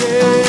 say.